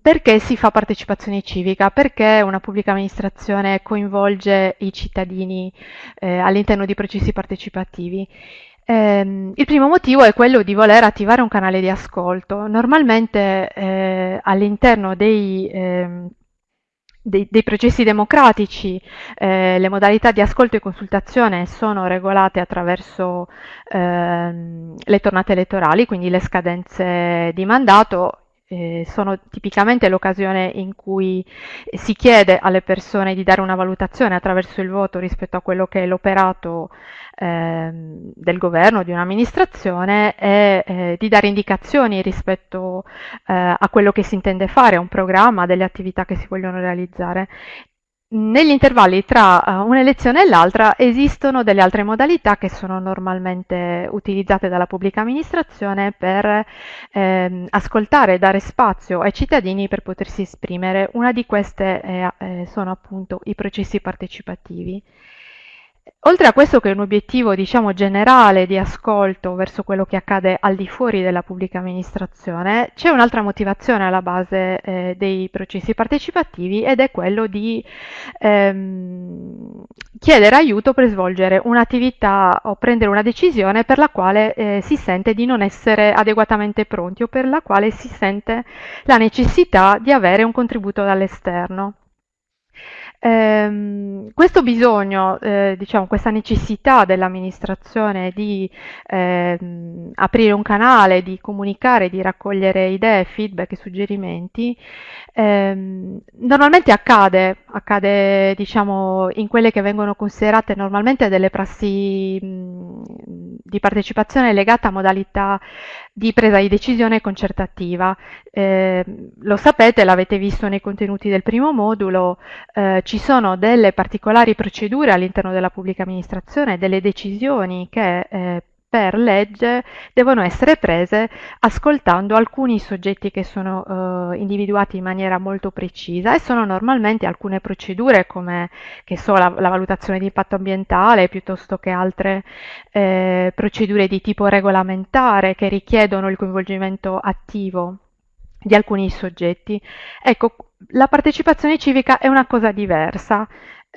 perché si fa partecipazione civica? Perché una pubblica amministrazione coinvolge i cittadini eh, all'interno di processi partecipativi? Eh, il primo motivo è quello di voler attivare un canale di ascolto. Normalmente eh, all'interno dei, ehm, dei, dei, processi democratici eh, le modalità di ascolto e consultazione sono regolate attraverso ehm, le tornate elettorali, quindi le scadenze di mandato eh, sono tipicamente l'occasione in cui si chiede alle persone di dare una valutazione attraverso il voto rispetto a quello che è l'operato eh, del governo, di un'amministrazione e eh, di dare indicazioni rispetto eh, a quello che si intende fare, a un programma, delle attività che si vogliono realizzare negli intervalli tra uh, un'elezione e l'altra esistono delle altre modalità che sono normalmente utilizzate dalla pubblica amministrazione per ehm, ascoltare e dare spazio ai cittadini per potersi esprimere. Una di queste eh, sono appunto i processi partecipativi. Oltre a questo che è un obiettivo diciamo generale di ascolto verso quello che accade al di fuori della pubblica amministrazione, c'è un'altra motivazione alla base eh, dei processi partecipativi ed è quello di ehm, chiedere aiuto per svolgere un'attività o prendere una decisione per la quale eh, si sente di non essere adeguatamente pronti o per la quale si sente la necessità di avere un contributo dall'esterno. Ehm, questo bisogno, eh, diciamo, questa necessità dell'amministrazione di ehm, aprire un canale, di comunicare, di raccogliere idee, feedback e suggerimenti, ehm, normalmente accade, accade diciamo, in quelle che vengono considerate normalmente delle prassi mh, di partecipazione legate a modalità di presa di decisione concertativa. Eh, lo sapete, l'avete visto nei contenuti del primo modulo, eh, ci sono delle particolari procedure all'interno della pubblica amministrazione, delle decisioni che eh, per legge devono essere prese ascoltando alcuni soggetti che sono eh, individuati in maniera molto precisa e sono normalmente alcune procedure come so, la, la valutazione di impatto ambientale piuttosto che altre eh, procedure di tipo regolamentare che richiedono il coinvolgimento attivo di alcuni soggetti. Ecco, la partecipazione civica è una cosa diversa,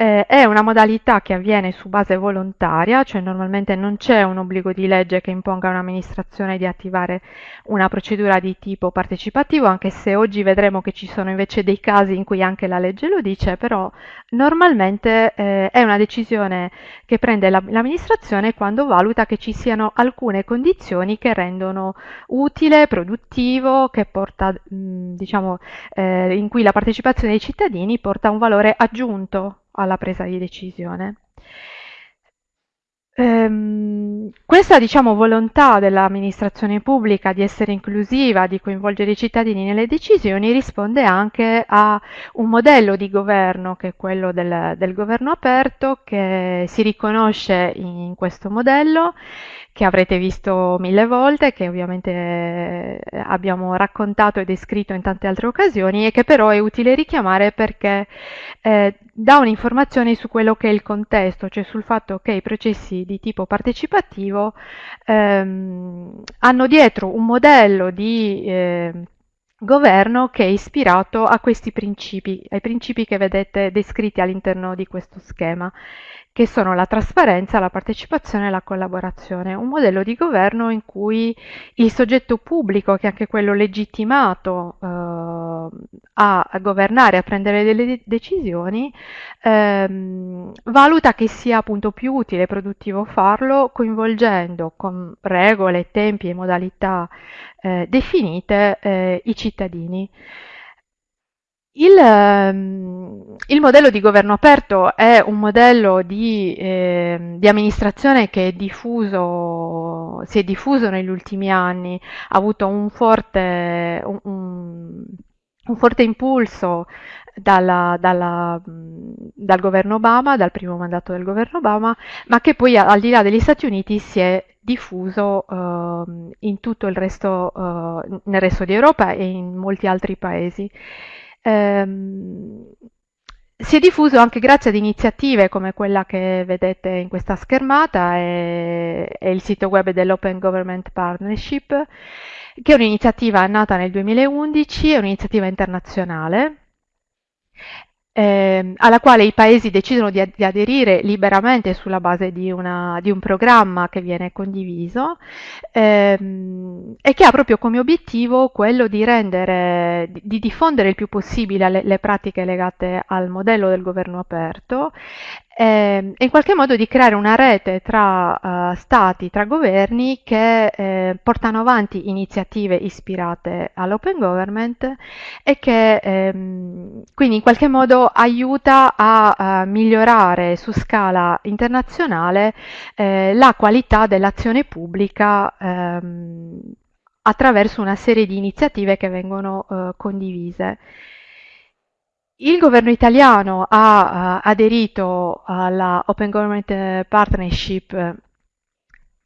eh, è una modalità che avviene su base volontaria, cioè normalmente non c'è un obbligo di legge che imponga a un'amministrazione di attivare una procedura di tipo partecipativo, anche se oggi vedremo che ci sono invece dei casi in cui anche la legge lo dice, però normalmente eh, è una decisione che prende la, l'amministrazione quando valuta che ci siano alcune condizioni che rendono utile, produttivo, che porta, mh, diciamo, eh, in cui la partecipazione dei cittadini porta un valore aggiunto alla presa di decisione. Ehm, questa diciamo, volontà dell'amministrazione pubblica di essere inclusiva, di coinvolgere i cittadini nelle decisioni, risponde anche a un modello di governo che è quello del, del governo aperto, che si riconosce in questo modello che avrete visto mille volte, che ovviamente eh, abbiamo raccontato e descritto in tante altre occasioni e che però è utile richiamare perché eh, dà un'informazione su quello che è il contesto, cioè sul fatto che i processi di tipo partecipativo ehm, hanno dietro un modello di eh, governo che è ispirato a questi principi, ai principi che vedete descritti all'interno di questo schema che sono la trasparenza, la partecipazione e la collaborazione. Un modello di governo in cui il soggetto pubblico, che è anche quello legittimato eh, a, governare, a prendere delle decisioni, ehm, valuta che sia appunto più utile e produttivo farlo coinvolgendo con regole, tempi e modalità eh, definite eh, i cittadini. Il, ehm, il, modello di governo aperto è un modello di, eh, di amministrazione che è diffuso, si è diffuso negli ultimi anni, ha avuto un forte, un, un forte impulso dalla, dalla, dal governo Obama, dal primo mandato del governo Obama, ma che poi al di là degli Stati Uniti si è diffuso uh, in tutto il resto, uh, nel resto di Europa e in molti altri paesi. Ehm, si è diffuso anche grazie ad iniziative come quella che vedete in questa schermata e, e il sito web dell'Open Government Partnership, che è un'iniziativa nata nel 2011, è un'iniziativa internazionale eh, alla quale i paesi decidono di, di, aderire liberamente sulla base di, una, di, un programma che viene condiviso ehm, e che ha proprio come obiettivo quello di rendere, di, di diffondere il più possibile le, le pratiche legate al modello del governo aperto eh, in qualche modo di creare una rete tra uh, stati, tra governi che eh, portano avanti iniziative ispirate all'open government e che ehm, quindi in qualche modo aiuta a, a migliorare su scala internazionale eh, la qualità dell'azione pubblica ehm, attraverso una serie di iniziative che vengono eh, condivise. Il governo italiano ha uh, aderito alla Open Government Partnership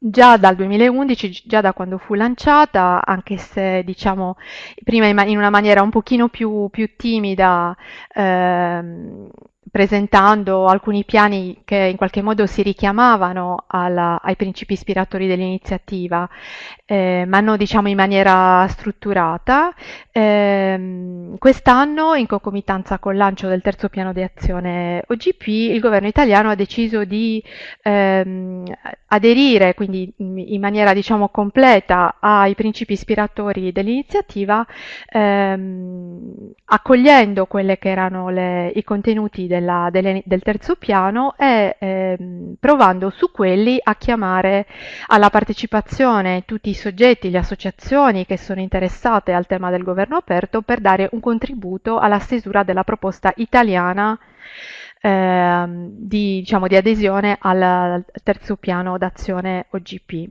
già dal 2011, già da quando fu lanciata, anche se diciamo prima in, una maniera un pochino più, più timida, ehm, presentando alcuni piani che in qualche modo si richiamavano alla, ai principi ispiratori dell'iniziativa, eh, ma non diciamo in maniera strutturata. Eh, quest'anno, in concomitanza col lancio del terzo piano di azione OGP, il governo italiano ha deciso di ehm, aderire, quindi in maniera diciamo completa, ai principi ispiratori dell'iniziativa, ehm, accogliendo quelli che erano le, i contenuti del della, delle, del terzo piano e ehm, provando su quelli a chiamare alla partecipazione tutti i soggetti, le associazioni che sono interessate al tema del governo aperto per dare un contributo alla stesura della proposta italiana ehm, di, diciamo, di adesione al terzo piano d'azione OGP.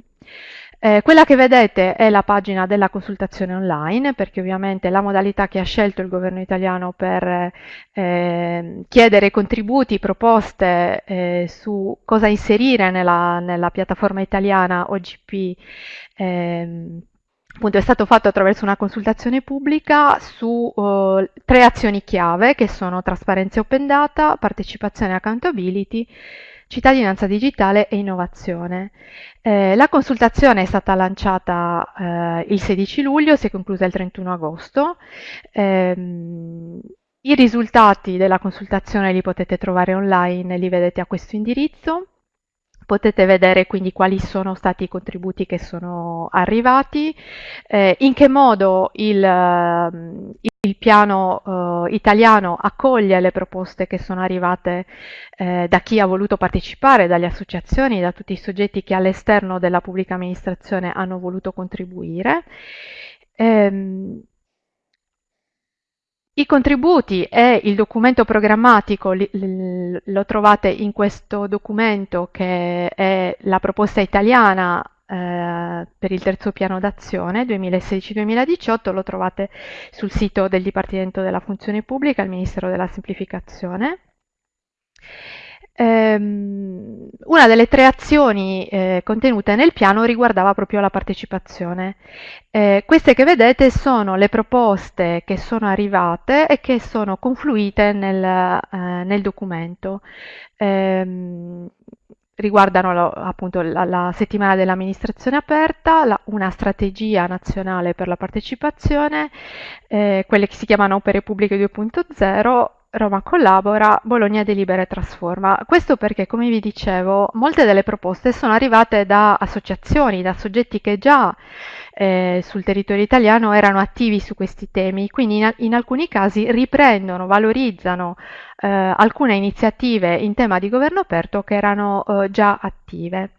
Eh, quella che vedete è la pagina della consultazione online, perché ovviamente la modalità che ha scelto il governo italiano per eh, chiedere contributi, proposte eh, su cosa inserire nella, nella piattaforma italiana OGP ehm, appunto è stato fatto attraverso una consultazione pubblica su uh, tre azioni chiave che sono trasparenza open data, partecipazione e accountability cittadinanza digitale e innovazione. Eh, la consultazione è stata lanciata eh, il 16 luglio, si è conclusa il 31 agosto. Eh, I risultati della consultazione li potete trovare online, li vedete a questo indirizzo. Potete vedere quindi quali sono stati i contributi che sono arrivati, eh, in che modo il, il piano eh, italiano accoglie le proposte che sono arrivate eh, da chi ha voluto partecipare, dalle associazioni, da tutti i soggetti che all'esterno della pubblica amministrazione hanno voluto contribuire. Ehm, i contributi e il documento programmatico li, li, lo trovate in questo documento che è la proposta italiana eh, per il terzo piano d'azione 2016-2018, lo trovate sul sito del Dipartimento della Funzione Pubblica, il Ministero della Semplificazione. Um, una delle tre azioni eh, contenute nel piano riguardava proprio la partecipazione. Eh, queste che vedete sono le proposte che sono arrivate e che sono confluite nel, eh, nel documento. Um, riguardano lo, appunto la, la, settimana dell'amministrazione aperta, la, una strategia nazionale per la partecipazione, eh, quelle che si chiamano opere pubbliche 2.0, Roma collabora, Bologna delibera e trasforma. Questo perché, come vi dicevo, molte delle proposte sono arrivate da associazioni, da soggetti che già eh, sul territorio italiano erano attivi su questi temi, quindi in, in alcuni casi riprendono, valorizzano eh, alcune iniziative in tema di governo aperto che erano eh, già attive.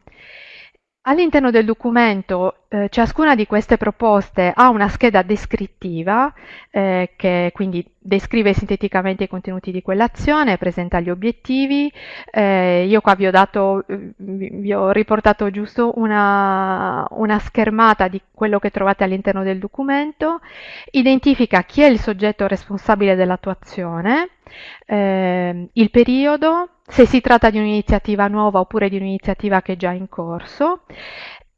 All'interno del documento eh, ciascuna di queste proposte ha una scheda descrittiva eh, che quindi descrive sinteticamente i contenuti di quell'azione, presenta gli obiettivi. Eh, io qua vi ho, dato, vi ho riportato giusto una, una, schermata di quello che trovate all'interno del documento, identifica chi è il soggetto responsabile dell'attuazione, eh, il periodo, se si tratta di un'iniziativa nuova oppure di un'iniziativa che è già in corso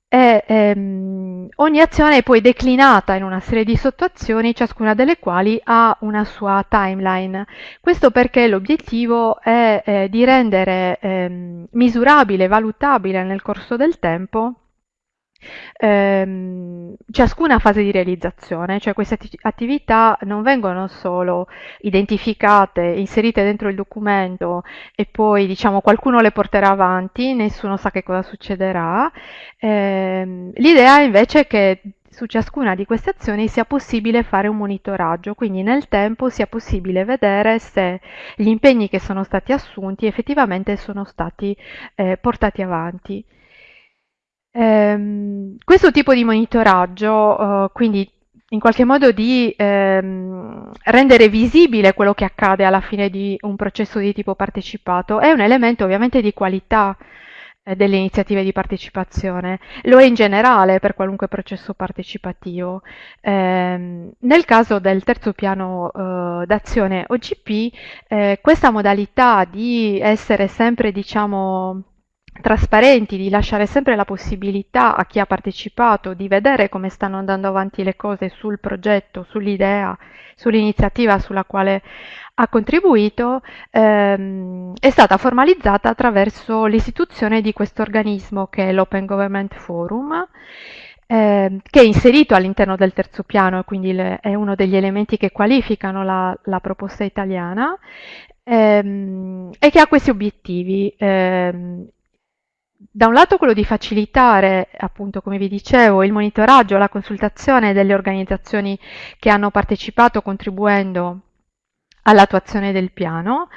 e ehm, ogni azione è poi declinata in una serie di sottoazioni, ciascuna delle quali ha una sua timeline. Questo perché l'obiettivo è eh, di rendere ehm, misurabile, valutabile nel corso del tempo ehm, ciascuna fase di realizzazione, cioè queste attività non vengono solo identificate, inserite dentro il documento e poi diciamo qualcuno le porterà avanti, nessuno sa che cosa succederà. Eh, l'idea invece è che su ciascuna di queste azioni sia possibile fare un monitoraggio, quindi nel tempo sia possibile vedere se gli impegni che sono stati assunti effettivamente sono stati eh, portati avanti. Ehm, questo tipo di monitoraggio, eh, quindi in qualche modo di ehm, rendere visibile quello che accade alla fine di un processo di tipo partecipato, è un elemento ovviamente di qualità eh, delle iniziative di partecipazione, lo è in generale per qualunque processo partecipativo. Eh, nel caso del terzo piano eh, d'azione OGP, eh, questa modalità di essere sempre, diciamo, trasparenti, di lasciare sempre la possibilità a chi ha partecipato di vedere come stanno andando avanti le cose sul progetto, sull'idea, sull'iniziativa sulla quale ha contribuito, ehm, è stata formalizzata attraverso l'istituzione di questo organismo che è l'Open Government Forum, eh, che è inserito all'interno del terzo piano e quindi le, è uno degli elementi che qualificano la, la proposta italiana ehm, e che ha questi obiettivi. Ehm, da un lato quello di facilitare, appunto, come vi dicevo, il monitoraggio, la consultazione delle organizzazioni che hanno partecipato contribuendo all'attuazione del piano,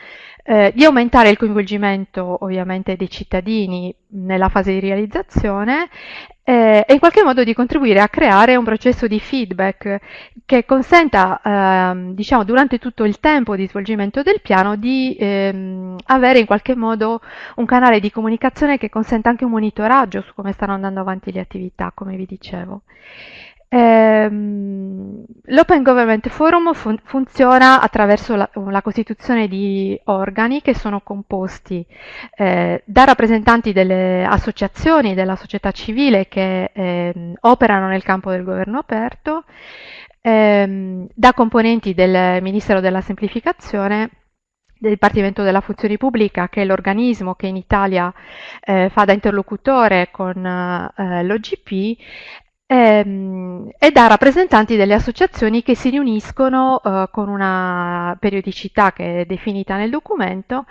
eh, di aumentare il coinvolgimento ovviamente dei cittadini nella fase di realizzazione eh, e in qualche modo di contribuire a creare un processo di feedback che consenta, ehm, diciamo, durante tutto il tempo di svolgimento del piano di ehm, avere in qualche modo un canale di comunicazione che consenta anche un monitoraggio su come stanno andando avanti le attività, come vi dicevo. Ehm, L'Open Government Forum fun funziona attraverso la, la, costituzione di organi che sono composti eh, da rappresentanti delle associazioni della società civile che eh, operano nel campo del governo aperto, ehm, da componenti del Ministero della Semplificazione del Dipartimento della Funzione Pubblica, che è l'organismo che in Italia eh, fa da interlocutore con eh, l'OGP, ehm, e da rappresentanti delle associazioni che si riuniscono eh, con una periodicità che è definita nel documento,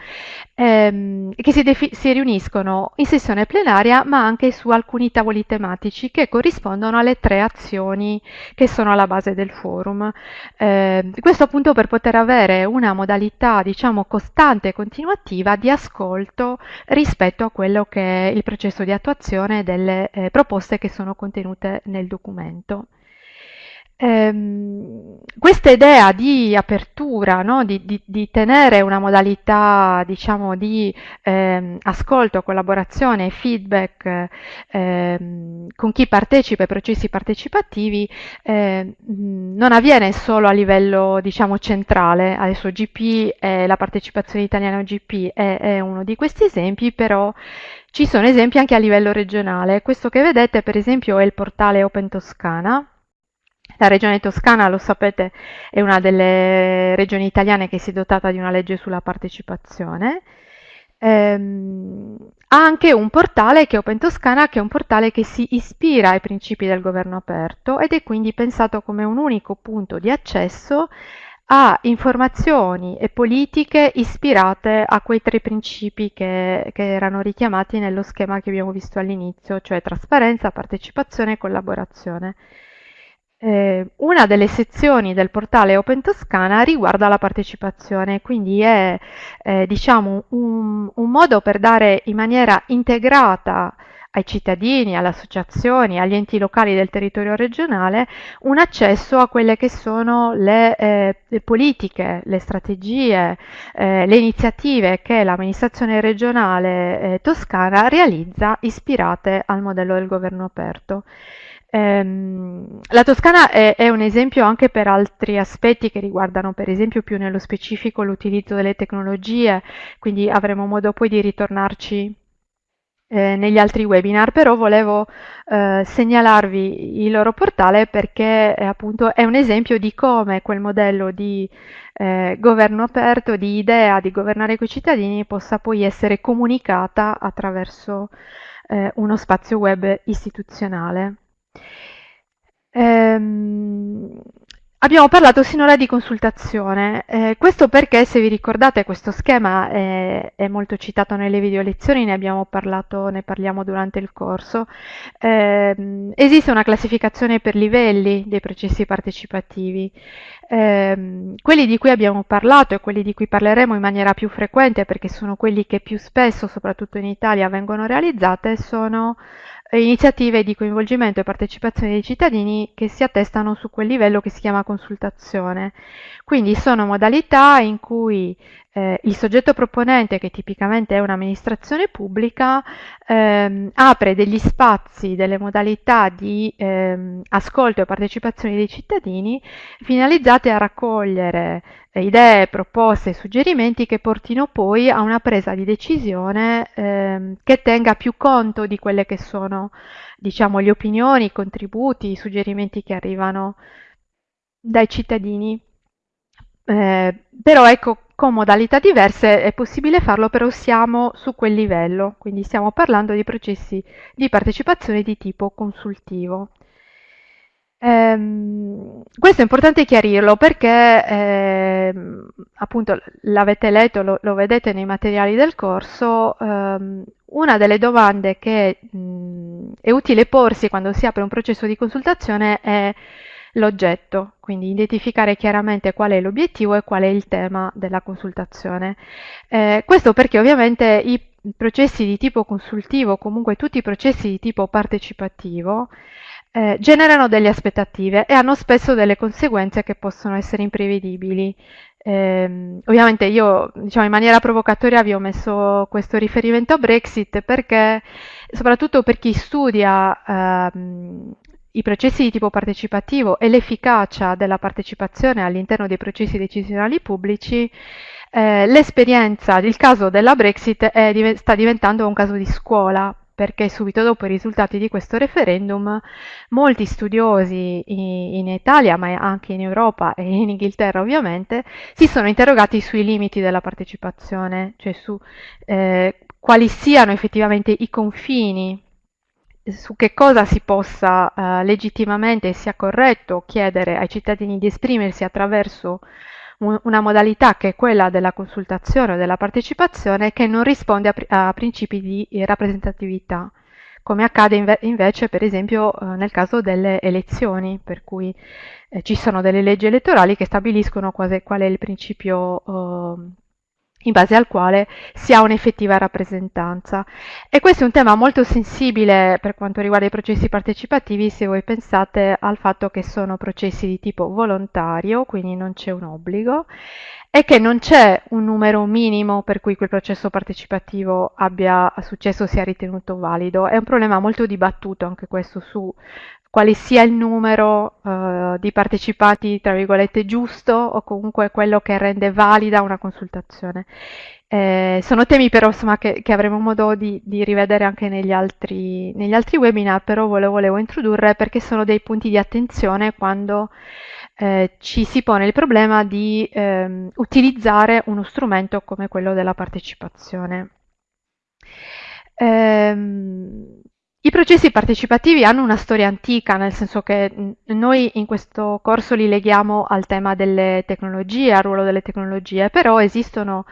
ehm, che si, si, riuniscono in sessione plenaria ma anche su alcuni tavoli tematici che corrispondono alle tre azioni che sono alla base del forum. Eh, questo appunto per poter avere una modalità diciamo costante e continuativa di ascolto rispetto a quello che è il processo di attuazione delle eh, proposte che sono contenute nel documento. Ehm, questa idea di apertura, no? di, di, di, tenere una modalità diciamo, di ehm, ascolto, collaborazione e feedback ehm, con chi partecipa ai processi partecipativi ehm, non avviene solo a livello diciamo, centrale, adesso GP, è, la partecipazione italiana GP è, è uno di questi esempi, però ci sono esempi anche a livello regionale. Questo che vedete per esempio è il portale Open Toscana. La regione toscana, lo sapete, è una delle regioni italiane che si è dotata di una legge sulla partecipazione. Ehm, ha anche un portale che è Open Toscana, che è un portale che si ispira ai principi del governo aperto ed è quindi pensato come un unico punto di accesso a informazioni e politiche ispirate a quei tre principi che, che, erano richiamati nello schema che abbiamo visto all'inizio, cioè trasparenza, partecipazione e collaborazione. Eh, una delle sezioni del portale Open Toscana riguarda la partecipazione, quindi è eh, diciamo un, un modo per dare in maniera integrata ai cittadini, alle associazioni, agli enti locali del territorio regionale un accesso a quelle che sono le, eh, le politiche, le strategie, eh, le iniziative che l'amministrazione regionale eh, toscana realizza ispirate al modello del governo aperto. Ehm, la Toscana è, è, un esempio anche per altri aspetti che riguardano per esempio più nello specifico l'utilizzo delle tecnologie, quindi avremo modo poi di ritornarci eh, negli altri webinar, però volevo eh, segnalarvi il loro portale perché eh, appunto è un esempio di come quel modello di eh, governo aperto, di idea di governare coi cittadini possa poi essere comunicata attraverso eh, uno spazio web istituzionale. Ehm, Abbiamo parlato sinora di consultazione, eh, questo perché se vi ricordate questo schema è, è, molto citato nelle video lezioni, ne abbiamo parlato, ne parliamo durante il corso. Eh, esiste una classificazione per livelli dei processi partecipativi. Eh, quelli di cui abbiamo parlato e quelli di cui parleremo in maniera più frequente perché sono quelli che più spesso, soprattutto in Italia, vengono realizzate, sono iniziative di coinvolgimento e partecipazione dei cittadini che si attestano su quel livello che si chiama consultazione. Quindi sono modalità in cui eh, il soggetto proponente, che tipicamente è un'amministrazione pubblica, ehm, apre degli spazi, delle modalità di ehm, ascolto e partecipazione dei cittadini finalizzate a raccogliere eh, idee, proposte, suggerimenti che portino poi a una presa di decisione ehm, che tenga più conto di quelle che sono diciamo, le opinioni, i contributi, i suggerimenti che arrivano dai cittadini. Eh, però ecco, con modalità diverse è possibile farlo, però siamo su quel livello, quindi stiamo parlando di processi di partecipazione di tipo consultivo. Ehm, questo è importante chiarirlo perché ehm, appunto l'avete letto, lo, lo, vedete nei materiali del corso, ehm, una delle domande che mh, è utile porsi quando si apre un processo di consultazione è l'oggetto, quindi identificare chiaramente qual è l'obiettivo e qual è il tema della consultazione. Eh, questo perché ovviamente i processi di tipo consultivo, comunque tutti i processi di tipo partecipativo, eh, generano delle aspettative e hanno spesso delle conseguenze che possono essere imprevedibili. Eh, ovviamente io diciamo in maniera provocatoria vi ho messo questo riferimento a Brexit perché soprattutto per chi studia ehm, i processi di tipo partecipativo e l'efficacia della partecipazione all'interno dei processi decisionali pubblici, eh, l'esperienza, il caso della Brexit è, sta diventando un caso di scuola perché subito dopo i risultati di questo referendum molti studiosi in, Italia, ma anche in Europa e in Inghilterra ovviamente, si sono interrogati sui limiti della partecipazione, cioè su eh, quali siano effettivamente i confini su che cosa si possa eh, legittimamente e sia corretto chiedere ai cittadini di esprimersi attraverso una modalità che è quella della consultazione o della partecipazione che non risponde a, a principi di rappresentatività, come accade inve invece per esempio eh, nel caso delle elezioni, per cui eh, ci sono delle leggi elettorali che stabiliscono quasi, qual è il principio eh, in base al quale si ha un'effettiva rappresentanza. E questo è un tema molto sensibile per quanto riguarda i processi partecipativi se voi pensate al fatto che sono processi di tipo volontario, quindi non c'è un obbligo, e che non c'è un numero minimo per cui quel processo partecipativo abbia successo sia ritenuto valido. È un problema molto dibattuto anche questo su quale sia il numero uh, di partecipanti, tra virgolette, giusto o comunque quello che rende valida una consultazione. Eh, sono temi però insomma, che, che, avremo modo di, di rivedere anche negli altri, negli altri, webinar, però ve lo volevo introdurre perché sono dei punti di attenzione quando eh, ci si pone il problema di ehm, utilizzare uno strumento come quello della partecipazione. Ehm, i processi partecipativi hanno una storia antica, nel senso che noi in questo corso li leghiamo al tema delle tecnologie, al ruolo delle tecnologie, però esistono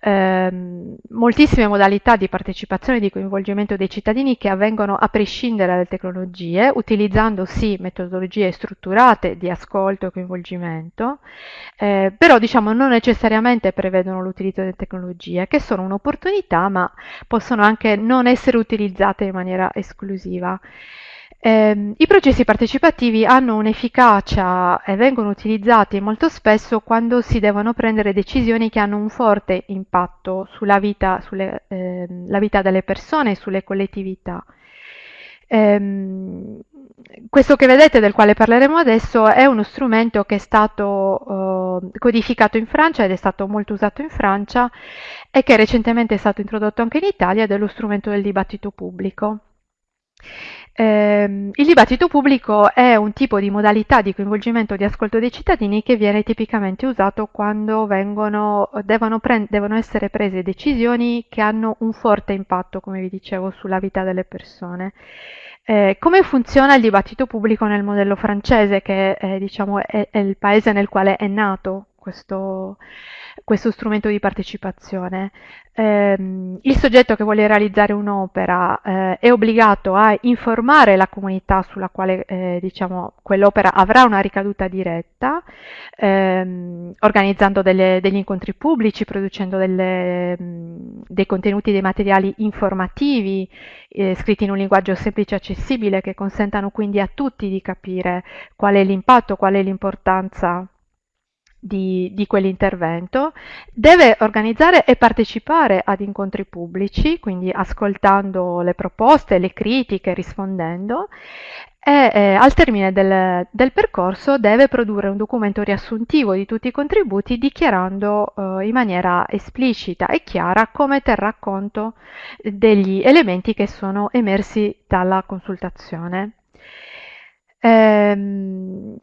ehm, moltissime modalità di partecipazione e di coinvolgimento dei cittadini che avvengono a prescindere dalle tecnologie, utilizzando sì metodologie strutturate di ascolto e coinvolgimento, eh, però diciamo non necessariamente prevedono l'utilizzo delle tecnologie, che sono un'opportunità, ma possono anche non essere utilizzate in maniera esclusiva. Eh, I processi partecipativi hanno un'efficacia e vengono utilizzati molto spesso quando si devono prendere decisioni che hanno un forte impatto sulla vita, sulle, eh, vita delle persone e sulle collettività. Ehm, questo che vedete, del quale parleremo adesso, è uno strumento che è stato eh, codificato in Francia ed è stato molto usato in Francia e che recentemente è stato introdotto anche in Italia ed è lo strumento del dibattito pubblico. Eh, il dibattito pubblico è un tipo di modalità di coinvolgimento di ascolto dei cittadini che viene tipicamente usato quando vengono, devono, devono, essere prese decisioni che hanno un forte impatto, come vi dicevo, sulla vita delle persone. Eh, come funziona il dibattito pubblico nel modello francese, che è, diciamo, è, è il paese nel quale è nato questo, questo strumento di partecipazione. Eh, il soggetto che vuole realizzare un'opera eh, è obbligato a informare la comunità sulla quale eh, diciamo, quell'opera avrà una ricaduta diretta, ehm, organizzando delle, degli incontri pubblici, producendo delle, dei contenuti, dei materiali informativi, eh, scritti in un linguaggio semplice e accessibile che consentano quindi a tutti di capire qual è l'impatto, qual è l'importanza di, di quell'intervento, deve organizzare e partecipare ad incontri pubblici, quindi ascoltando le proposte, le critiche, rispondendo, e eh, al termine del, del, percorso deve produrre un documento riassuntivo di tutti i contributi dichiarando eh, in maniera esplicita e chiara come terrà conto degli elementi che sono emersi dalla consultazione. Ehm,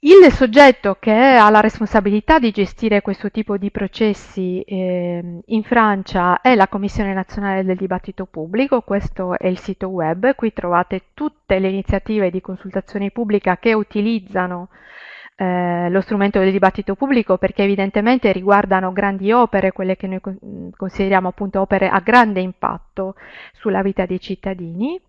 il soggetto che ha la responsabilità di gestire questo tipo di processi eh, in Francia è la Commissione nazionale del dibattito pubblico, questo è il sito web, qui trovate tutte le iniziative di consultazione pubblica che utilizzano eh, lo strumento del dibattito pubblico perché evidentemente riguardano grandi opere, quelle che noi consideriamo appunto opere a grande impatto sulla vita dei cittadini.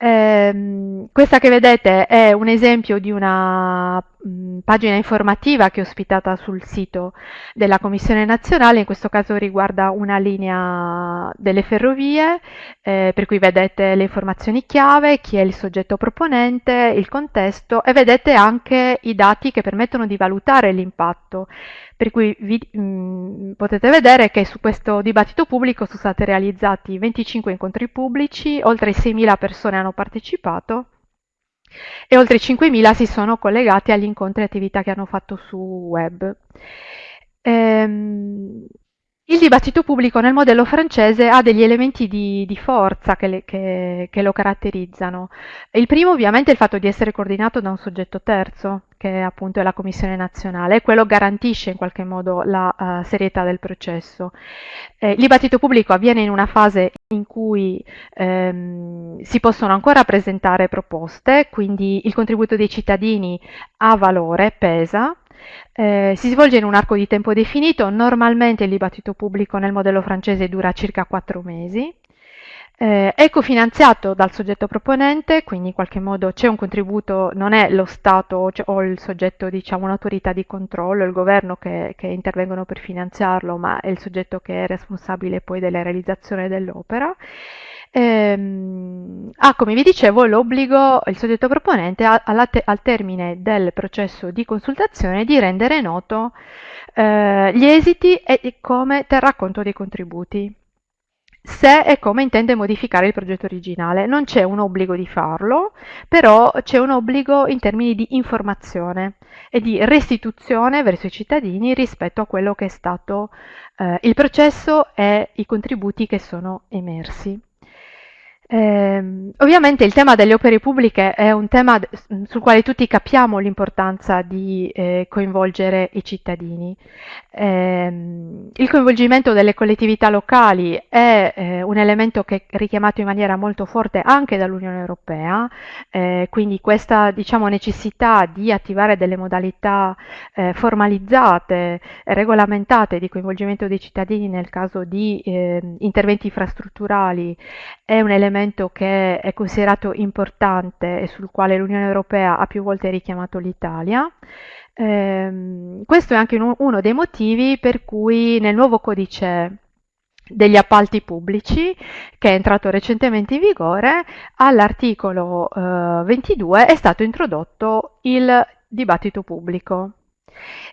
Eh, questa che vedete è un esempio di una mh, mm, pagina informativa che è ospitata sul sito della Commissione nazionale, in questo caso riguarda una linea delle ferrovie, eh, per cui vedete le informazioni chiave, chi è il soggetto proponente, il contesto e vedete anche i dati che permettono di valutare l'impatto per cui vi, mh, mm, potete vedere che su questo dibattito pubblico sono stati realizzati 25 incontri pubblici, oltre 6.000 persone hanno partecipato e oltre 5.000 si sono collegati agli incontri e attività che hanno fatto su web. Ehm, il dibattito pubblico nel modello francese ha degli elementi di, di forza che, le, che, che, lo caratterizzano. Il primo ovviamente è il fatto di essere coordinato da un soggetto terzo, che appunto è la Commissione nazionale, quello garantisce in qualche modo la uh, serietà del processo. Eh, il dibattito pubblico avviene in una fase in cui ehm, si possono ancora presentare proposte, quindi il contributo dei cittadini ha valore, pesa, eh, si svolge in un arco di tempo definito, normalmente il dibattito pubblico nel modello francese dura circa quattro mesi. Eh, è cofinanziato dal soggetto proponente, quindi in qualche modo c'è un contributo, non è lo Stato o il soggetto, diciamo, un'autorità di controllo, il governo che, che, intervengono per finanziarlo, ma è il soggetto che è responsabile poi della realizzazione dell'opera. Ehm, ha, come vi dicevo, l'obbligo, il soggetto proponente, te al termine del processo di consultazione di rendere noto eh, gli esiti e come terrà conto dei contributi se e come intende modificare il progetto originale. Non c'è un obbligo di farlo, però c'è un obbligo in termini di informazione e di restituzione verso i cittadini rispetto a quello che è stato eh, il processo e i contributi che sono emersi. Eh, ovviamente il tema delle opere pubbliche è un tema sul quale tutti capiamo l'importanza di eh, coinvolgere i cittadini. Eh, il coinvolgimento delle collettività locali è eh, un elemento che è richiamato in maniera molto forte anche dall'Unione Europea, eh, quindi questa diciamo, necessità di attivare delle modalità eh, formalizzate, regolamentate di coinvolgimento dei cittadini nel caso di interventi infrastrutturali è un elemento elemento che è considerato importante e sul quale l'Unione Europea ha più volte richiamato l'Italia. Eh, questo è anche uno dei motivi per cui nel nuovo codice degli appalti pubblici che è entrato recentemente in vigore all'articolo eh, 22 è stato introdotto il dibattito pubblico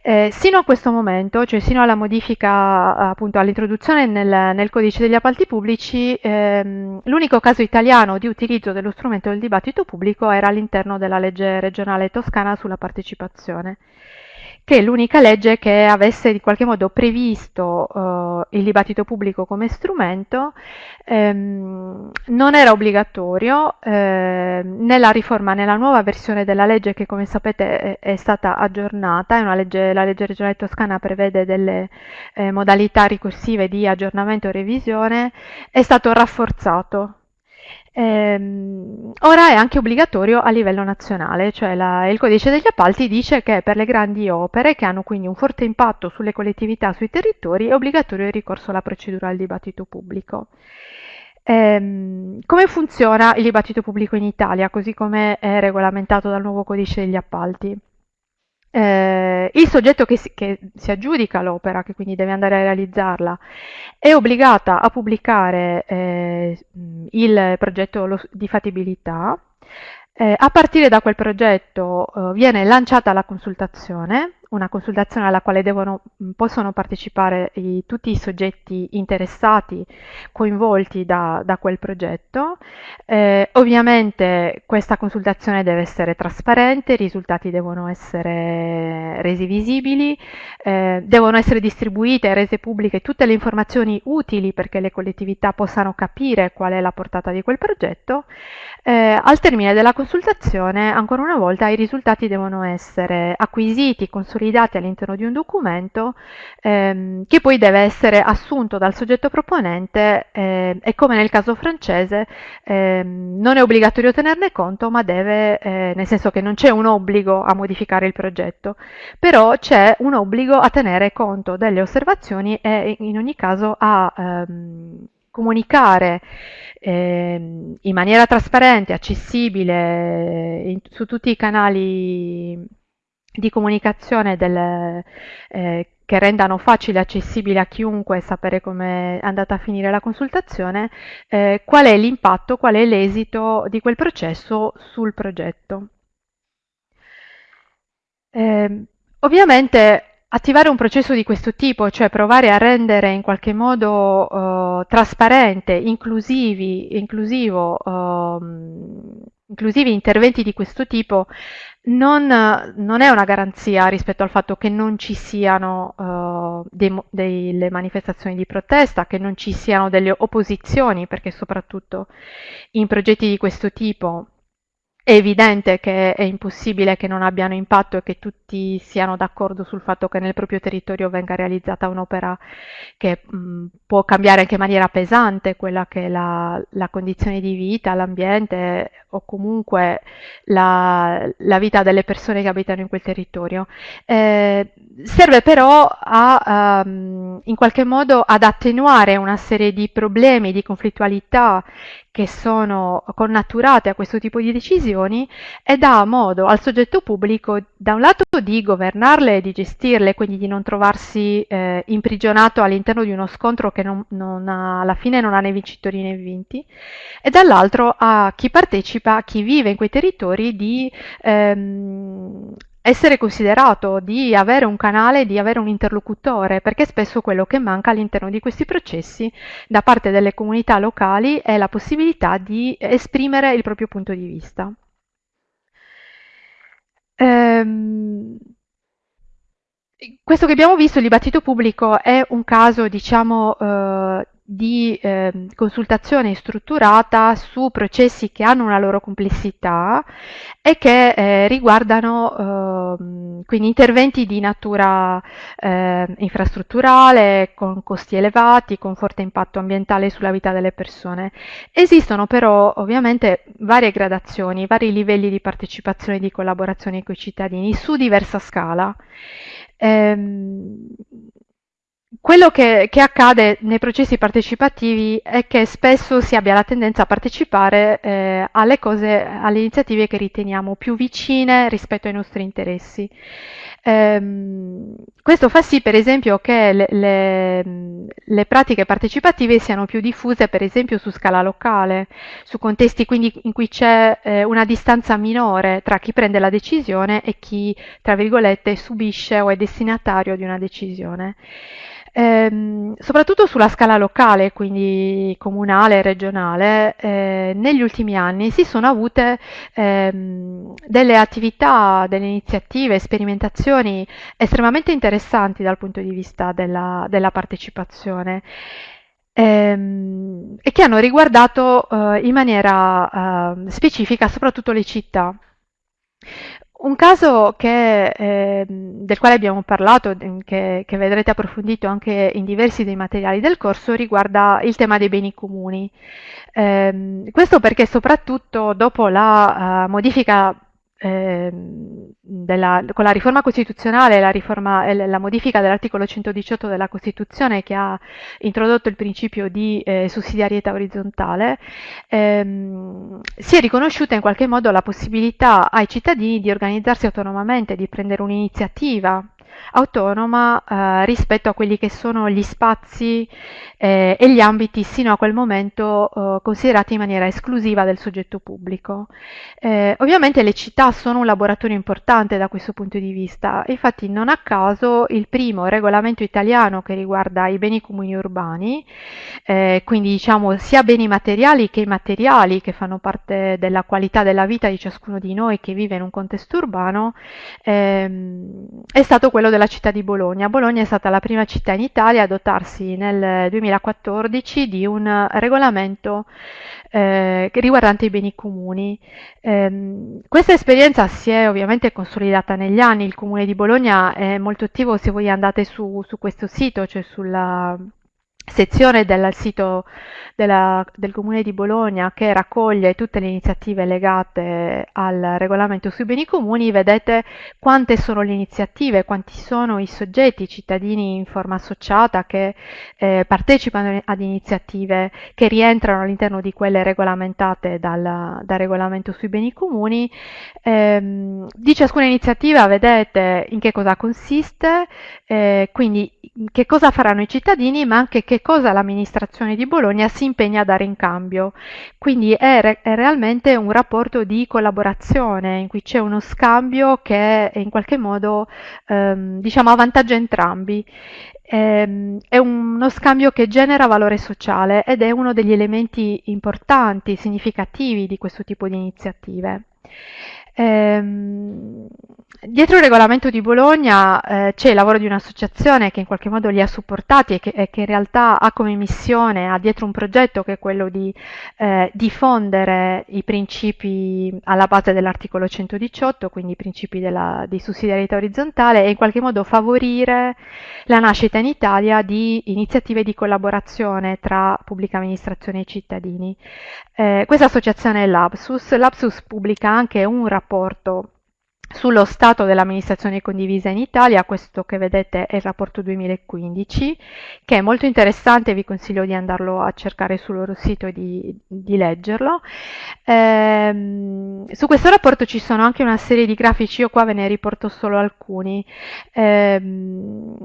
Eh, sino a questo momento, cioè sino alla modifica, appunto all'introduzione nel, nel, codice degli appalti pubblici, ehm, l'unico caso italiano di utilizzo dello strumento del dibattito pubblico era all'interno della legge regionale toscana sulla partecipazione che l'unica legge che avesse di qualche modo previsto uh, il dibattito pubblico come strumento ehm, non era obbligatorio eh, nella riforma, nella nuova versione della legge che come sapete è, è stata aggiornata, è legge, la legge regionale toscana prevede delle eh, modalità ricorsive di aggiornamento e revisione, è stato rafforzato Ehm, ora è anche obbligatorio a livello nazionale, cioè la, il codice degli appalti dice che per le grandi opere che hanno quindi un forte impatto sulle collettività, sui territori, è obbligatorio il ricorso alla procedura al dibattito pubblico. Ehm, come funziona il dibattito pubblico in Italia, così come è regolamentato dal nuovo codice degli appalti? Eh, il soggetto che si, che si aggiudica l'opera, che quindi deve andare a realizzarla, è obbligata a pubblicare eh, il progetto di fattibilità. Eh, a partire da quel progetto eh, viene lanciata la consultazione una consultazione alla quale devono, possono partecipare i, tutti i soggetti interessati, coinvolti da, da quel progetto. Eh, ovviamente questa consultazione deve essere trasparente, i risultati devono essere resi visibili, eh, devono essere distribuite e rese pubbliche tutte le informazioni utili perché le collettività possano capire qual è la portata di quel progetto. Eh, al termine della consultazione, ancora una volta, i risultati devono essere acquisiti, consolidati, consolidati all'interno di un documento ehm, che poi deve essere assunto dal soggetto proponente eh, e come nel caso francese ehm, non è obbligatorio tenerne conto ma deve, eh, nel senso che non c'è un obbligo a modificare il progetto, però c'è un obbligo a tenere conto delle osservazioni e in ogni caso a ehm, comunicare eh, in maniera trasparente, accessibile in, su tutti i canali di comunicazione del, eh, che rendano facile e accessibile a chiunque sapere come è andata a finire la consultazione, eh, qual è l'impatto, qual è l'esito di quel processo sul progetto. Eh, ovviamente attivare un processo di questo tipo, cioè provare a rendere in qualche modo uh, trasparente, inclusivi, inclusivo, uh, inclusivi interventi di questo tipo, non, non, è una garanzia rispetto al fatto che non ci siano uh, dei, delle manifestazioni di protesta, che non ci siano delle opposizioni, perché soprattutto in progetti di questo tipo è evidente che è impossibile che non abbiano impatto e che tutti siano d'accordo sul fatto che nel proprio territorio venga realizzata un'opera che mh, può cambiare anche in maniera pesante quella che è la, la condizione di vita, l'ambiente o comunque la, la, vita delle persone che abitano in quel territorio. Eh, serve però a, um, in qualche modo ad attenuare una serie di problemi, di conflittualità che sono connaturate a questo tipo di decisioni e dà modo al soggetto pubblico da un lato di governarle e di gestirle, quindi di non trovarsi eh, imprigionato all'interno di uno scontro che non, non ha, alla fine non ha né vincitori né vinti, e dall'altro a chi partecipa, a chi vive in quei territori di ehm, essere considerato, di avere un canale, di avere un interlocutore, perché spesso quello che manca all'interno di questi processi da parte delle comunità locali è la possibilità di esprimere il proprio punto di vista. Ehm, questo che abbiamo visto, il dibattito pubblico, è un caso, diciamo, eh, di eh, consultazione strutturata su processi che hanno una loro complessità e che eh, riguardano eh, quindi interventi di natura ehm, infrastrutturale, con costi elevati, con forte impatto ambientale sulla vita delle persone. Esistono però ovviamente varie gradazioni, vari livelli di partecipazione e di collaborazione con i cittadini su diversa scala. Ehm, quello che, che, accade nei processi partecipativi è che spesso si abbia la tendenza a partecipare eh, alle cose, alle iniziative che riteniamo più vicine rispetto ai nostri interessi. Ehm, questo fa sì, per esempio, che le, le, le pratiche partecipative siano più diffuse per esempio su scala locale, su contesti quindi in cui c'è eh, una distanza minore tra chi prende la decisione e chi, tra virgolette, subisce o è destinatario di una decisione. Ehm, soprattutto sulla scala locale, quindi comunale e regionale, eh, negli ultimi anni si sono avute ehm, delle attività, delle iniziative, sperimentazioni estremamente interessanti dal punto di vista della, della partecipazione ehm, e che hanno riguardato eh, in maniera eh, specifica soprattutto le città. Un caso che, eh, del quale abbiamo parlato, che, che, vedrete approfondito anche in diversi dei materiali del corso, riguarda il tema dei beni comuni. Eh, questo perché soprattutto dopo la uh, modifica eh, della, con la riforma costituzionale, la, riforma, eh, la modifica dell'articolo 118 della Costituzione che ha introdotto il principio di eh, sussidiarietà orizzontale, ehm, si è riconosciuta in qualche modo la possibilità ai cittadini di organizzarsi autonomamente, di prendere un'iniziativa autonoma eh, rispetto a quelli che sono gli spazi eh, e gli ambiti sino a quel momento eh, considerati in maniera esclusiva del soggetto pubblico. Eh, ovviamente le città sono un laboratorio importante da questo punto di vista, infatti non a caso il primo regolamento italiano che riguarda i beni comuni urbani, eh, quindi diciamo sia beni materiali che immateriali che fanno parte della qualità della vita di ciascuno di noi che vive in un contesto urbano, ehm, è stato quello della città di Bologna. Bologna è stata la prima città in Italia a dotarsi nel 2014 di un regolamento eh, riguardante i beni comuni. Eh, questa esperienza si è ovviamente consolidata negli anni, il comune di Bologna è molto attivo se voi andate su, su questo sito, cioè sulla sezione del sito della, del Comune di Bologna che raccoglie tutte le iniziative legate al regolamento sui beni comuni, vedete quante sono le iniziative, quanti sono i soggetti, i cittadini in forma associata che eh, partecipano ad iniziative che rientrano all'interno di quelle regolamentate dal, dal regolamento sui beni comuni. Eh, di ciascuna iniziativa vedete in che cosa consiste, eh, quindi che cosa faranno i cittadini, ma anche che cosa l'amministrazione di Bologna si impegna a dare in cambio. Quindi è, re- è realmente un rapporto di collaborazione in cui c'è uno scambio che in qualche modo ehm, diciamo avvantaggia entrambi. Ehm, è uno scambio che genera valore sociale ed è uno degli elementi importanti, significativi di questo tipo di iniziative. Ehm, dietro il regolamento di Bologna eh, c'è il lavoro di un'associazione che in qualche modo li ha supportati e che, e che, in realtà ha come missione, ha dietro un progetto che è quello di eh, diffondere i principi alla base dell'articolo 118, quindi i principi della, di sussidiarietà orizzontale e in qualche modo favorire la nascita in Italia di iniziative di collaborazione tra pubblica amministrazione e cittadini. Eh, questa associazione è l'Apsus. L'Apsus pubblica anche un rapporto rapporto sullo stato dell'amministrazione condivisa in Italia, questo che vedete è il rapporto 2015, che è molto interessante, vi consiglio di andarlo a cercare sul loro sito e di, di leggerlo. Ehm, su questo rapporto ci sono anche una serie di grafici, io qua ve ne riporto solo alcuni, ehm,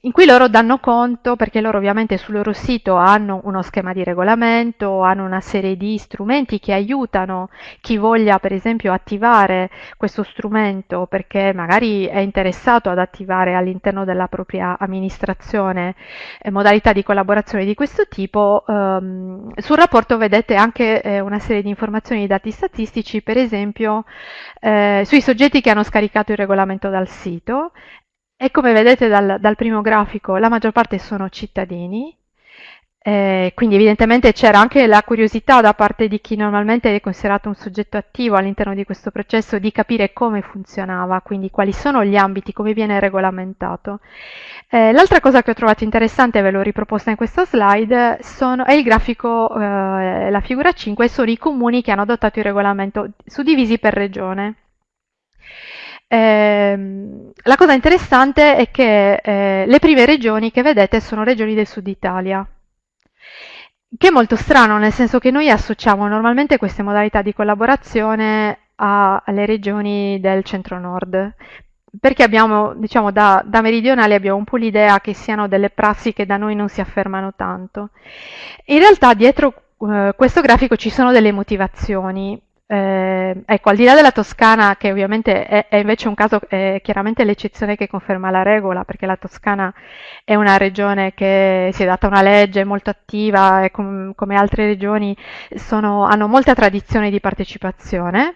in cui loro danno conto, perché loro ovviamente sul loro sito hanno uno schema di regolamento, hanno una serie di strumenti che aiutano chi voglia per esempio attivare questo strumento strumento perché magari è interessato ad attivare all'interno della propria amministrazione eh, modalità di collaborazione di questo tipo, ehm, sul rapporto vedete anche eh, una serie di informazioni e dati statistici, per esempio eh, sui soggetti che hanno scaricato il regolamento dal sito. E come vedete dal, dal primo grafico la maggior parte sono cittadini, eh, quindi evidentemente c'era anche la curiosità da parte di chi normalmente è considerato un soggetto attivo all'interno di questo processo di capire come funzionava, quindi quali sono gli ambiti, come viene regolamentato. Eh, l'altra cosa che ho trovato interessante, ve l'ho riproposta in questa slide, sono, è il grafico, eh, la figura 5, sono i comuni che hanno adottato il regolamento suddivisi per regione. Eh, la cosa interessante è che eh, le prime regioni che vedete sono regioni del sud Italia, che è molto strano, nel senso che noi associamo normalmente queste modalità di collaborazione alle regioni del centro-nord. perché abbiamo, diciamo, da, da, meridionali abbiamo un po' l'idea che siano delle prassi che da noi non si affermano tanto. In realtà dietro eh, questo grafico ci sono delle motivazioni. Eh, ecco, al di là della Toscana, che ovviamente è, è invece un caso, è chiaramente l'eccezione che conferma la regola, perché la Toscana è una regione che si è data una legge molto attiva e com come altre regioni sono, hanno molta tradizione di partecipazione,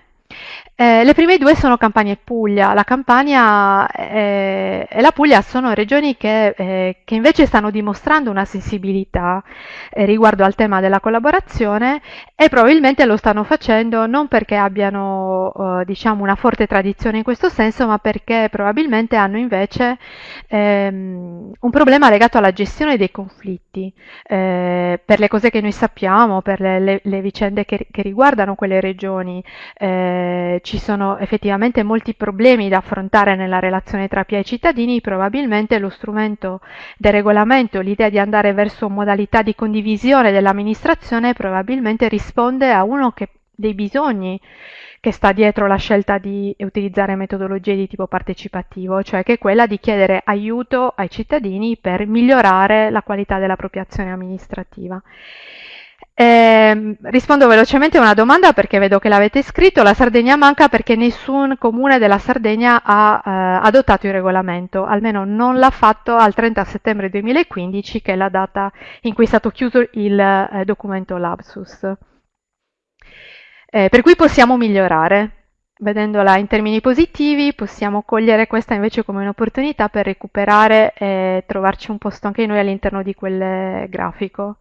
eh, le prime due sono Campania e Puglia. La Campania eh, e la Puglia sono regioni che, eh, che, invece stanno dimostrando una sensibilità eh, riguardo al tema della collaborazione e probabilmente lo stanno facendo non perché abbiano eh, diciamo una forte tradizione in questo senso, ma perché probabilmente hanno invece ehm, un problema legato alla gestione dei conflitti. Per le cose che noi sappiamo, per le, le, le vicende che, che, riguardano quelle regioni, ci sono effettivamente molti problemi da affrontare nella relazione tra PIA e cittadini, probabilmente lo strumento del regolamento, l'idea di andare verso modalità di condivisione dell'amministrazione probabilmente risponde a uno che, dei bisogni che sta dietro la scelta di utilizzare metodologie di tipo partecipativo, cioè che è quella di chiedere aiuto ai cittadini per migliorare la qualità dell'appropriazione amministrativa. Eh, rispondo velocemente a una domanda perché vedo che l'avete scritto. La Sardegna manca perché nessun comune della Sardegna ha eh, adottato il regolamento, almeno non l'ha fatto al 30 settembre 2015, che è la data in cui è stato chiuso il eh, documento Lapsus. Eh, per cui possiamo migliorare. Vedendola in termini positivi, possiamo cogliere questa invece come un'opportunità per recuperare e trovarci un posto anche noi all'interno di quel grafico.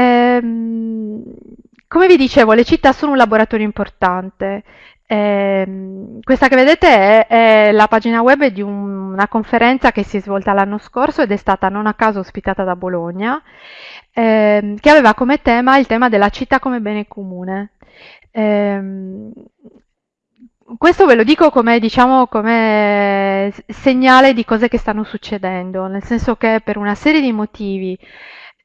Ehm, come vi dicevo, le città sono un laboratorio importante. Ehm, questa che vedete è, è, la pagina web di un, una conferenza che si è svolta l'anno scorso ed è stata non a caso ospitata da Bologna, ehm, che aveva come tema il tema della città come bene comune. Ehm, questo ve lo dico come, diciamo, come segnale di cose che stanno succedendo, nel senso che per una serie di motivi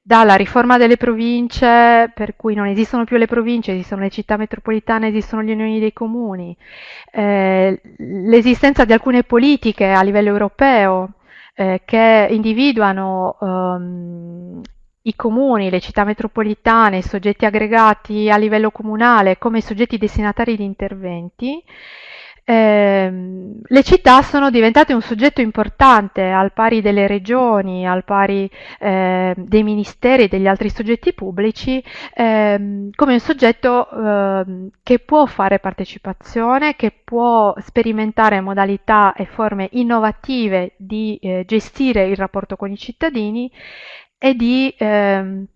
dalla riforma delle province, per cui non esistono più le province, esistono le città metropolitane, esistono le unioni dei comuni, eh, l'esistenza di alcune politiche a livello europeo eh, che individuano um, i comuni, le città metropolitane, i soggetti aggregati a livello comunale come soggetti destinatari di interventi, eh, le città sono diventate un soggetto importante al pari delle regioni, al pari eh, dei ministeri e degli altri soggetti pubblici, eh, come un soggetto ehm, che può fare partecipazione, che può sperimentare modalità e forme innovative di eh, gestire il rapporto con i cittadini e di ehm,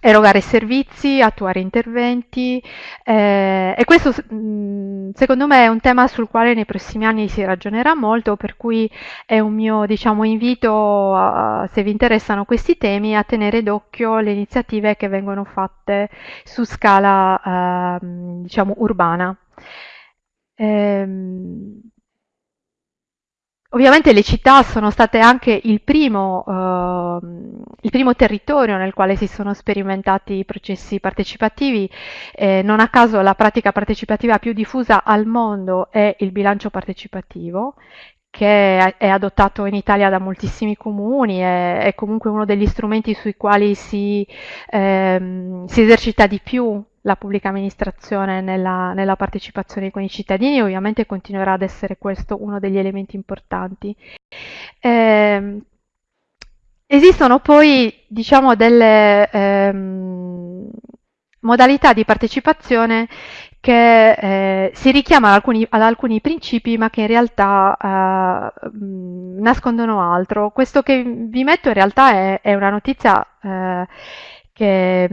erogare servizi, attuare interventi eh, e questo mm, secondo me è un tema sul quale nei prossimi anni si ragionerà molto, per cui è un mio diciamo, invito, a, se vi interessano questi temi, a tenere d'occhio le iniziative che vengono fatte su scala eh, diciamo, urbana. Ehm, Ovviamente le città sono state anche il primo, eh, il primo, territorio nel quale si sono sperimentati i processi partecipativi, eh, non a caso la pratica partecipativa più diffusa al mondo è il bilancio partecipativo, che è adottato in Italia da moltissimi comuni, è, è comunque uno degli strumenti sui quali si, ehm, si esercita di più la pubblica amministrazione nella, nella, partecipazione con i cittadini, ovviamente continuerà ad essere questo uno degli elementi importanti. Eh, esistono poi diciamo, delle ehm, modalità di partecipazione che eh, si richiamano ad alcuni, ad alcuni, principi ma che in realtà eh, nascondono altro. Questo che vi metto in realtà è, è una notizia eh, che,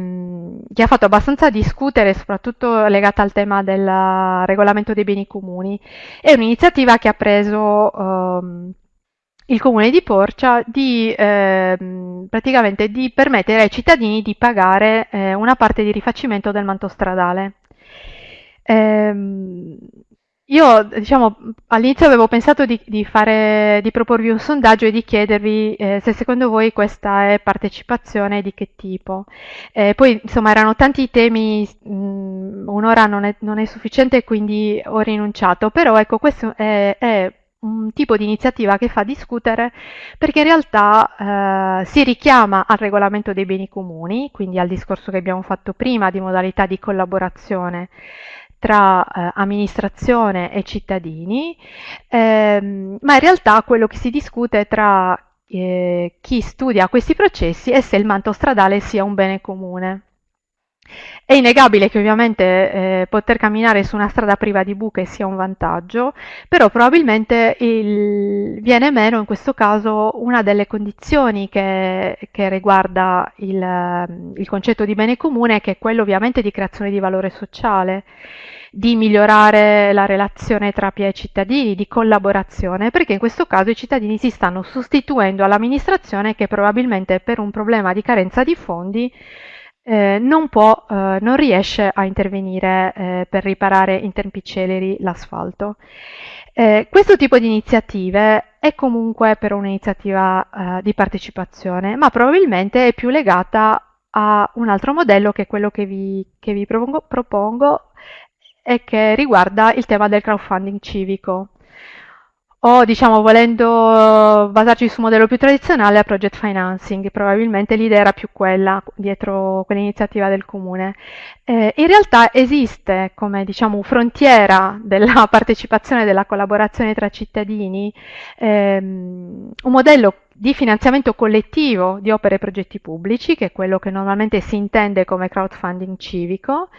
che, ha fatto abbastanza discutere, soprattutto legata al tema del regolamento dei beni comuni. È un'iniziativa che ha preso um, il comune di Porcia di, eh, praticamente di permettere ai cittadini di pagare eh, una parte di rifacimento del manto stradale. Eh, io, diciamo, all'inizio avevo pensato di, di, fare, di, proporvi un sondaggio e di chiedervi eh, se secondo voi questa è partecipazione di che tipo. Eh, poi, insomma, erano tanti temi, un'ora non è, non è, sufficiente, quindi ho rinunciato, però ecco, questo è, è un tipo di iniziativa che fa discutere perché in realtà eh, si richiama al regolamento dei beni comuni, quindi al discorso che abbiamo fatto prima di modalità di collaborazione tra eh, amministrazione e cittadini, ehm, ma in realtà quello che si discute tra eh, chi studia questi processi è se il manto stradale sia un bene comune. È innegabile che ovviamente eh, poter camminare su una strada priva di buche sia un vantaggio, però probabilmente il, viene meno in questo caso una delle condizioni che, che riguarda il, il concetto di bene comune, che è quello ovviamente di creazione di valore sociale di migliorare la relazione tra PIA e cittadini, di collaborazione, perché in questo caso i cittadini si stanno sostituendo all'amministrazione che probabilmente per un problema di carenza di fondi eh, non, può, eh, non riesce a intervenire eh, per riparare in tempi celeri l'asfalto. Eh, questo tipo di iniziative è comunque per un'iniziativa eh, di partecipazione, ma probabilmente è più legata a un altro modello che è quello che vi, che vi propongo, propongo e che riguarda il tema del crowdfunding civico o diciamo volendo basarci su un modello più tradizionale a project financing, probabilmente l'idea era più quella dietro quell'iniziativa del comune. Eh, in realtà esiste come diciamo frontiera della partecipazione e della collaborazione tra cittadini ehm, un modello di finanziamento collettivo di opere e progetti pubblici, che è quello che normalmente si intende come crowdfunding civico.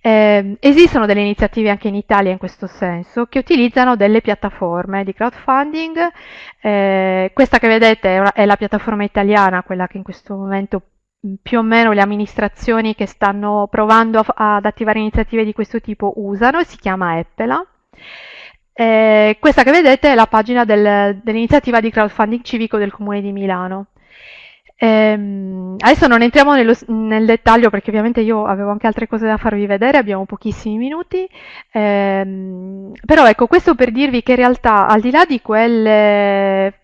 Eh, esistono delle iniziative anche in Italia in questo senso, che utilizzano delle piattaforme di crowdfunding. Eh, questa che vedete è, una, è la piattaforma italiana, quella che in questo momento più o meno le amministrazioni che stanno provando a, ad attivare iniziative di questo tipo usano, si chiama Eppela. Eh, questa che vedete è la pagina del, dell'iniziativa di crowdfunding civico del Comune di Milano. Eh, adesso non entriamo nello, nel dettaglio perché ovviamente io avevo anche altre cose da farvi vedere, abbiamo pochissimi minuti, eh, però ecco questo per dirvi che in realtà al di là di quelle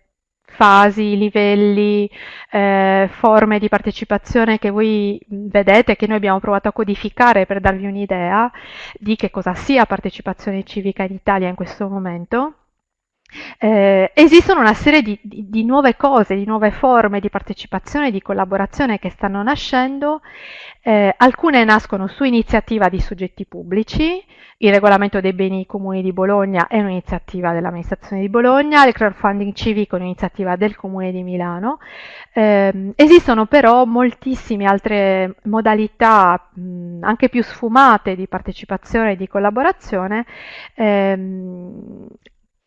fasi, livelli, eh, forme di partecipazione che voi vedete, che noi abbiamo provato a codificare per darvi un'idea di che cosa sia partecipazione civica in Italia in questo momento. Eh, esistono una serie di, di, di, nuove cose, di nuove forme di partecipazione e di collaborazione che stanno nascendo. Eh, alcune nascono su iniziativa di soggetti pubblici, il regolamento dei beni comuni di Bologna è un'iniziativa dell'amministrazione di Bologna, il crowdfunding civico è un'iniziativa del comune di Milano. Eh, esistono però moltissime altre modalità mh, anche più sfumate di partecipazione e di collaborazione ehm,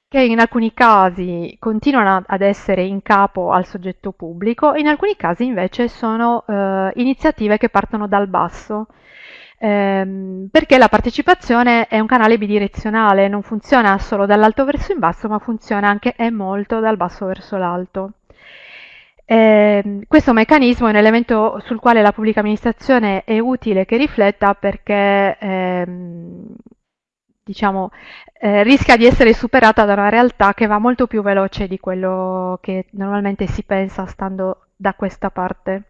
che in alcuni casi continuano ad essere in capo al soggetto pubblico, in alcuni casi invece sono eh, iniziative che partono dal basso ehm, perché la partecipazione è un canale bidirezionale, non funziona solo dall'alto verso in basso, ma funziona anche e molto dal basso verso l'alto. Eh, questo meccanismo è un elemento sul quale la pubblica amministrazione è utile che rifletta perché ehm, diciamo, eh, rischia di essere superata da una realtà che va molto più veloce di quello che normalmente si pensa stando da questa parte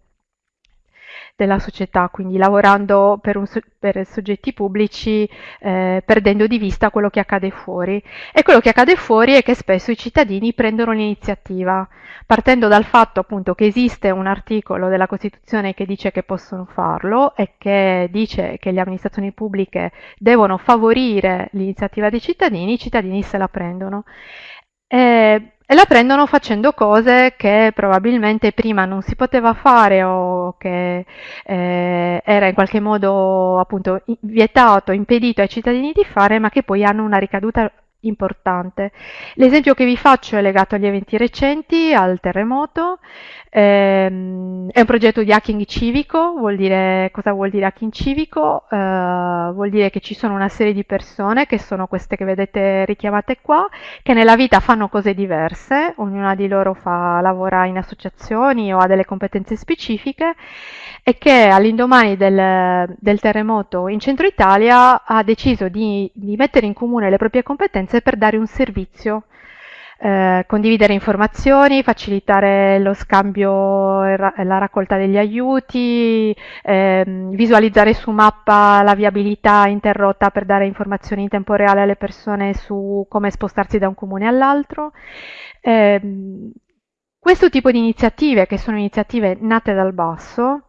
della società, quindi lavorando per, un, per soggetti pubblici, eh, perdendo di vista quello che accade fuori. E quello che accade fuori è che spesso i cittadini prendono l'iniziativa, partendo dal fatto appunto che esiste un articolo della Costituzione che dice che possono farlo e che dice che le amministrazioni pubbliche devono favorire l'iniziativa dei cittadini, i cittadini se la prendono. E e la prendono facendo cose che probabilmente prima non si poteva fare o che eh, era in qualche modo appunto vietato, impedito ai cittadini di fare, ma che poi hanno una ricaduta importante. L'esempio che vi faccio è legato agli eventi recenti, al terremoto, ehm, è un progetto di hacking civico, vuol dire, cosa vuol dire hacking civico? Eh, vuol dire che ci sono una serie di persone, che sono queste che vedete richiamate qua, che nella vita fanno cose diverse, ognuna di loro fa, lavora in associazioni o ha delle competenze specifiche e che all'indomani del, del terremoto in centro Italia ha deciso di, di mettere in comune le proprie competenze per dare un servizio eh, condividere informazioni, facilitare lo scambio e la raccolta degli aiuti, ehm, visualizzare su mappa la viabilità interrotta per dare informazioni in tempo reale alle persone su come spostarsi da un comune all'altro. Eh, questo tipo di iniziative, che sono iniziative nate dal basso,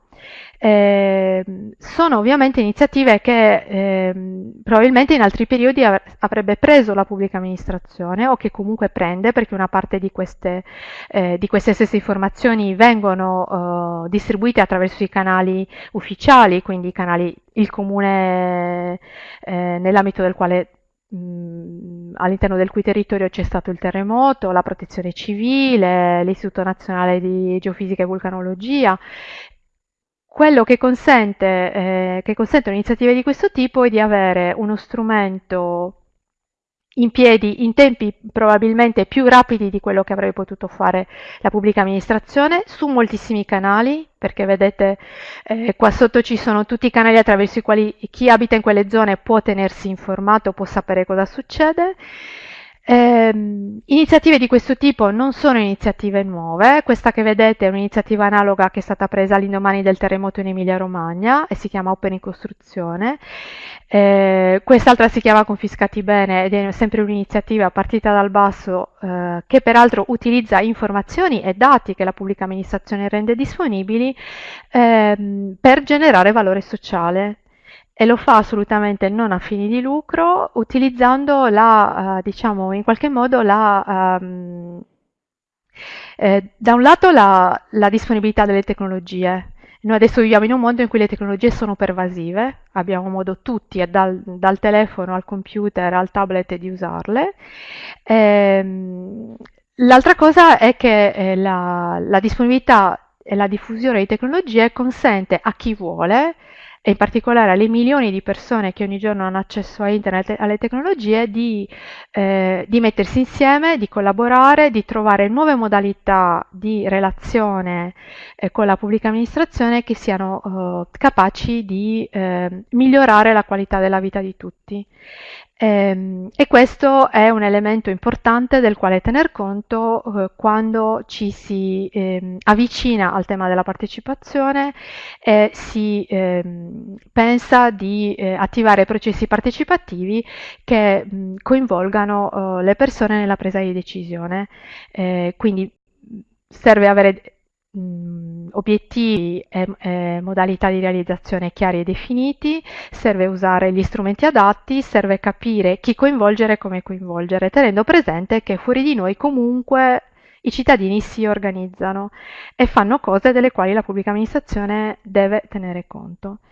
eh, sono ovviamente iniziative che eh, probabilmente in altri periodi av avrebbe preso la pubblica amministrazione o che comunque prende perché una parte di queste, eh, di queste stesse informazioni vengono eh, distribuite attraverso i canali ufficiali, quindi i canali, il comune eh, nell'ambito del quale all'interno del cui territorio c'è stato il terremoto, la protezione civile, l'Istituto Nazionale di Geofisica e Vulcanologia. Quello che consente, eh, che consentono iniziative di questo tipo è di avere uno strumento in piedi in tempi probabilmente più rapidi di quello che avrebbe potuto fare la pubblica amministrazione su moltissimi canali, perché vedete eh, qua sotto ci sono tutti i canali attraverso i quali chi abita in quelle zone può tenersi informato, può sapere cosa succede. Eh, iniziative di questo tipo non sono iniziative nuove, questa che vedete è un'iniziativa analoga che è stata presa all'indomani del terremoto in Emilia Romagna e si chiama Open in Costruzione. Eh, quest'altra si chiama Confiscati Bene ed è sempre un'iniziativa partita dal basso eh, che peraltro utilizza informazioni e dati che la pubblica amministrazione rende disponibili ehm, per generare valore sociale e lo fa assolutamente non a fini di lucro, utilizzando la, uh, diciamo, in qualche modo la, um, eh, da un lato la, la, disponibilità delle tecnologie. Noi adesso viviamo in un mondo in cui le tecnologie sono pervasive, abbiamo modo tutti, dal, dal telefono al computer al tablet, di usarle. Ehm, l'altra cosa è che eh, la, la disponibilità e la diffusione di tecnologie consente a chi vuole e in particolare alle milioni di persone che ogni giorno hanno accesso a internet e alle tecnologie di, eh, di mettersi insieme, di collaborare, di trovare nuove modalità di relazione eh, con la pubblica amministrazione che siano eh, capaci di eh, migliorare la qualità della vita di tutti. Ehm, e questo è un elemento importante del quale tener conto eh, quando ci si eh, avvicina al tema della partecipazione e si eh, pensa di eh, attivare processi partecipativi che mh, coinvolgano eh, le persone nella presa di decisione. Eh, quindi serve avere mh, obiettivi e, e, modalità di realizzazione chiari e definiti, serve usare gli strumenti adatti, serve capire chi coinvolgere e come coinvolgere, tenendo presente che fuori di noi comunque i cittadini si organizzano e fanno cose delle quali la pubblica amministrazione deve tenere conto.